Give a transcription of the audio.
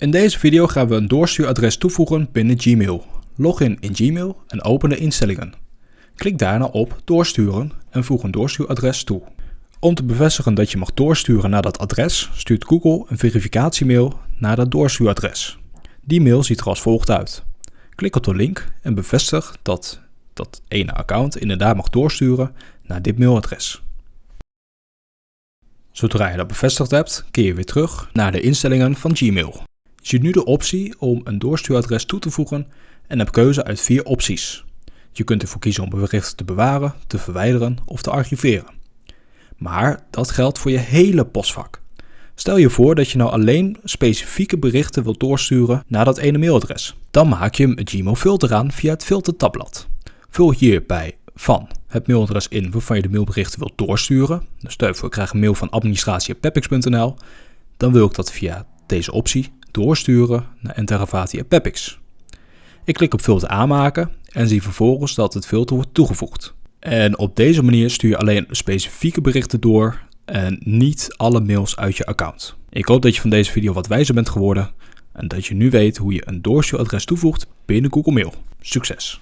In deze video gaan we een doorstuuradres toevoegen binnen Gmail. Log in in Gmail en open de instellingen. Klik daarna op doorsturen en voeg een doorstuuradres toe. Om te bevestigen dat je mag doorsturen naar dat adres, stuurt Google een verificatiemail naar dat doorstuuradres. Die mail ziet er als volgt uit. Klik op de link en bevestig dat dat ene account inderdaad mag doorsturen naar dit mailadres. Zodra je dat bevestigd hebt, keer je weer terug naar de instellingen van Gmail. Je ziet nu de optie om een doorstuuradres toe te voegen en hebt keuze uit vier opties. Je kunt ervoor kiezen om berichten te bewaren, te verwijderen of te archiveren. Maar dat geldt voor je hele postvak. Stel je voor dat je nou alleen specifieke berichten wilt doorsturen naar dat ene mailadres. Dan maak je een Gmail filter aan via het filtertabblad. Vul hierbij van het mailadres in waarvan je de mailberichten wilt doorsturen. Dus stel voor, ik krijg een mail van administratie.pepix.nl. Dan wil ik dat via deze optie doorsturen naar enteravati.pepix. Ik klik op filter aanmaken en zie vervolgens dat het filter wordt toegevoegd. En op deze manier stuur je alleen specifieke berichten door en niet alle mails uit je account. Ik hoop dat je van deze video wat wijzer bent geworden en dat je nu weet hoe je een doorstuuradres toevoegt binnen Google Mail. Succes!